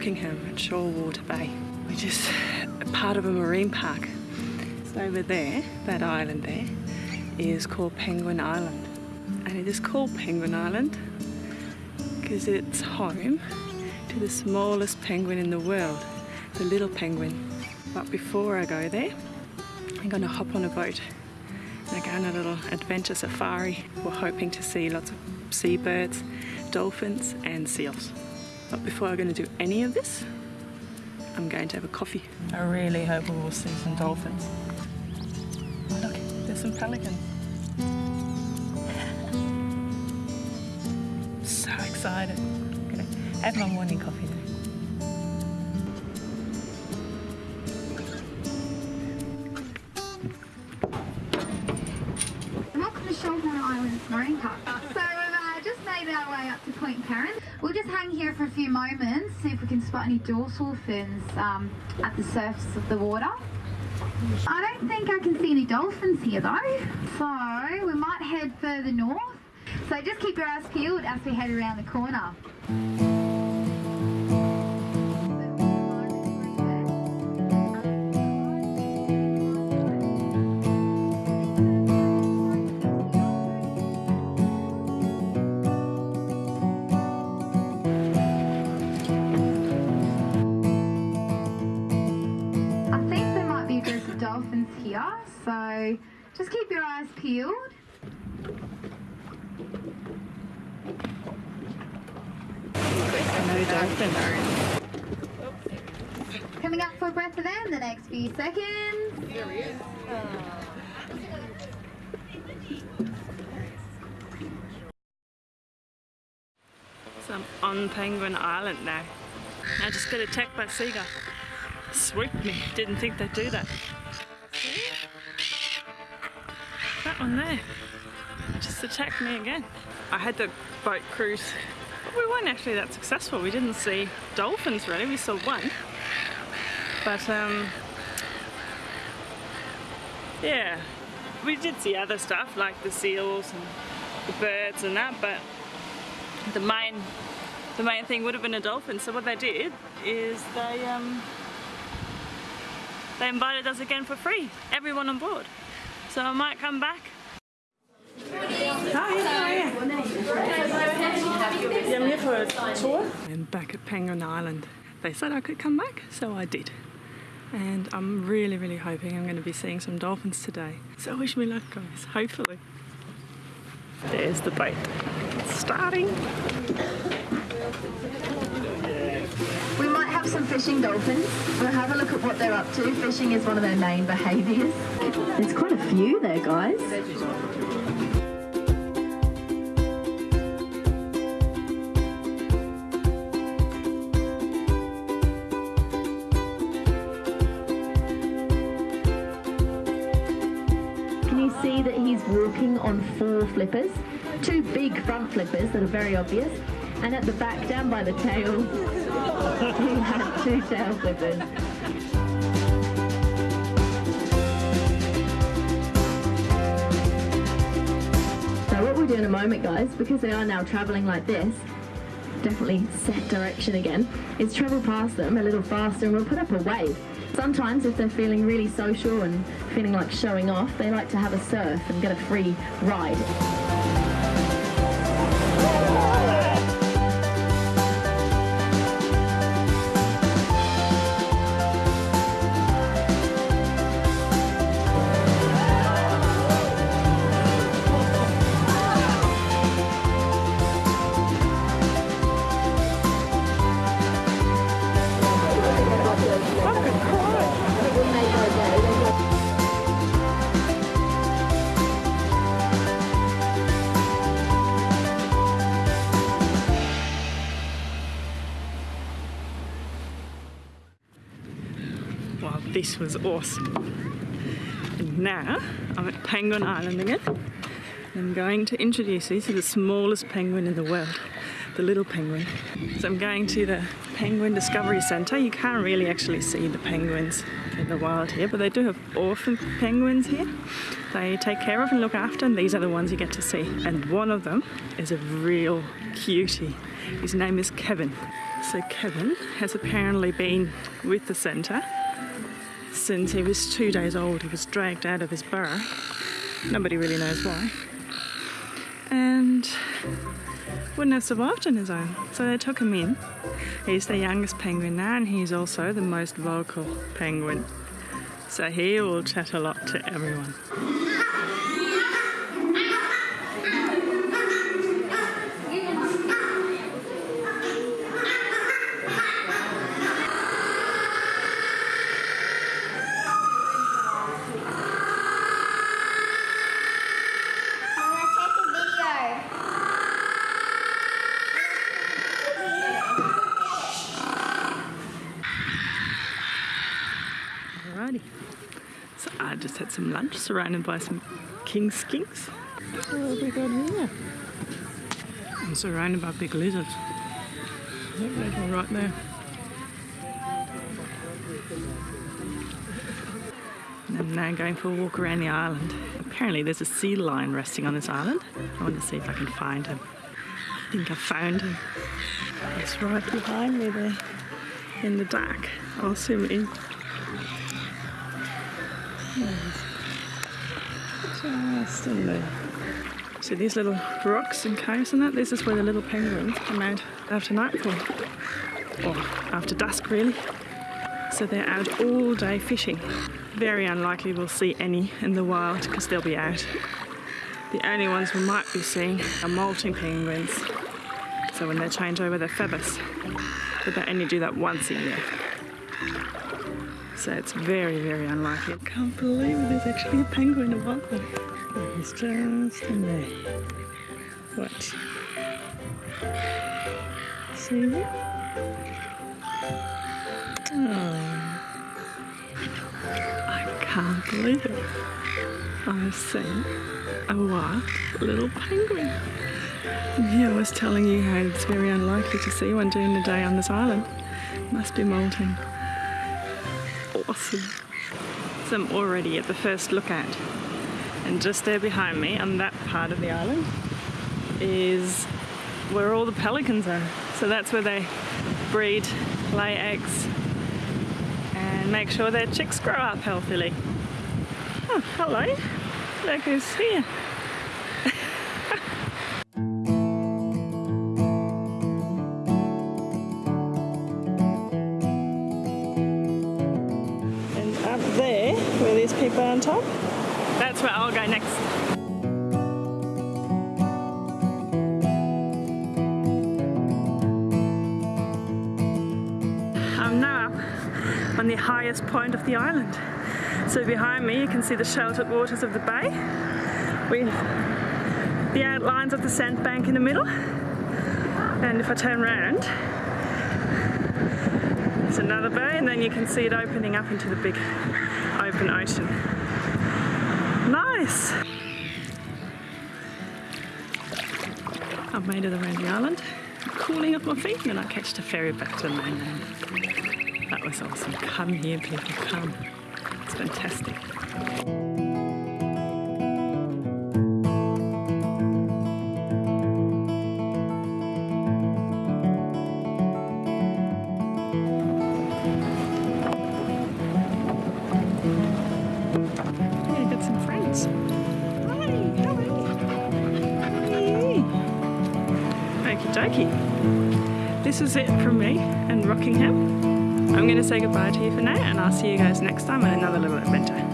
Rockingham at Shoalwater Bay, which is part of a marine park. So over there, that island there, is called Penguin Island. And it is called Penguin Island because it's home to the smallest penguin in the world, the little penguin. But before I go there, I'm going to hop on a boat and go on a little adventure safari. We're hoping to see lots of seabirds, dolphins and seals. But before I'm going to do any of this, I'm going to have a coffee. I really hope we will see some dolphins. Oh look, there's some pelicans. so excited. I'm going to have my morning coffee now. Welcome to Shoalwater Islands Marine Park. So we've uh, just made our way up to Point Peron. We'll just hang here for a few moments, see if we can spot any dorsal fins um, at the surface of the water. I don't think I can see any dolphins here though, so we might head further north. So just keep your eyes peeled as we head around the corner. So just keep your eyes peeled. Coming up for a breath of air in the next few seconds. So I'm on Penguin Island now. I just got attacked by a seagull. Swooped me. Didn't think they'd do that. One there. Just attacked me again. I had the boat cruise. But we weren't actually that successful. We didn't see dolphins really. We saw one. But um yeah. We did see other stuff like the seals and the birds and that, but the main the main thing would have been a dolphin. So what they did is they um, they invited us again for free, everyone on board. So I might come back. Hi, I'm here for a tour. I'm back at Penguin Island. They said I could come back, so I did. And I'm really, really hoping I'm going to be seeing some dolphins today. So wish me luck, guys. Hopefully. There's the boat. It's starting. We might have some fishing dolphins. We'll have a look at what they're up to. Fishing is one of their main behaviours. There's quite a few there, guys. See that he's walking on four flippers? Two big front flippers that are very obvious. And at the back, down by the tail, he had two tail flippers. So what we'll do in a moment, guys, because they are now travelling like this, definitely set direction again, is travel past them a little faster and we'll put up a wave. Sometimes if they're feeling really social and feeling like showing off, they like to have a surf and get a free ride. Wow, this was awesome. And now I'm at Penguin Island again. I'm going to introduce you to the smallest penguin in the world, the little penguin. So I'm going to the Penguin Discovery Centre. You can't really actually see the penguins in the wild here, but they do have orphan penguins here. They take care of and look after, and these are the ones you get to see. And one of them is a real cutie. His name is Kevin. So Kevin has apparently been with the centre since he was two days old. He was dragged out of his burrow. Nobody really knows why. And wouldn't have survived on his own. So they took him in. He's the youngest penguin now and he's also the most vocal penguin. So he will chat a lot to everyone. Alrighty. So I just had some lunch surrounded by some king skinks. What have we got here? I'm surrounded by big lizards. There's one right there. And I'm now going for a walk around the island. Apparently there's a sea lion resting on this island. I want to see if I can find him. I think I found him. He's right behind me there in the dark. I'll zoom in. Just in there. So these little rocks and caves and that, this is where the little penguins come out after nightfall. Or after dusk really. So they're out all day fishing. Very unlikely we'll see any in the wild because they'll be out. The only ones we might be seeing are molting penguins. So when they change over their feathers. But they only do that once a year. So uh, it's very, very unlikely. I can't believe there's actually a penguin above me. He's just in there. Watch. See? Oh. I can't believe it. I've seen a wild little penguin. Here I was telling you how it's very unlikely to see one during the day on this island. Must be molting So I'm already at the first lookout. And just there behind me, on that part of the island, is where all the pelicans are. So that's where they breed, lay eggs, and make sure their chicks grow up healthily. Oh, hello. Look who's here. On top, that's where I'll go next. I'm now up on the highest point of the island. So behind me you can see the sheltered waters of the bay with the outlines of the sandbank in the middle. And if I turn around, there's another bay and then you can see it opening up into the big open ocean. Nice! I've made it around the island, cooling off my feet and I catch a ferry back to the mainland. That was awesome. Come here people, come. It's fantastic. Okie. This is it from me and Rockingham. I'm going to say goodbye to you for now and I'll see you guys next time on another little adventure.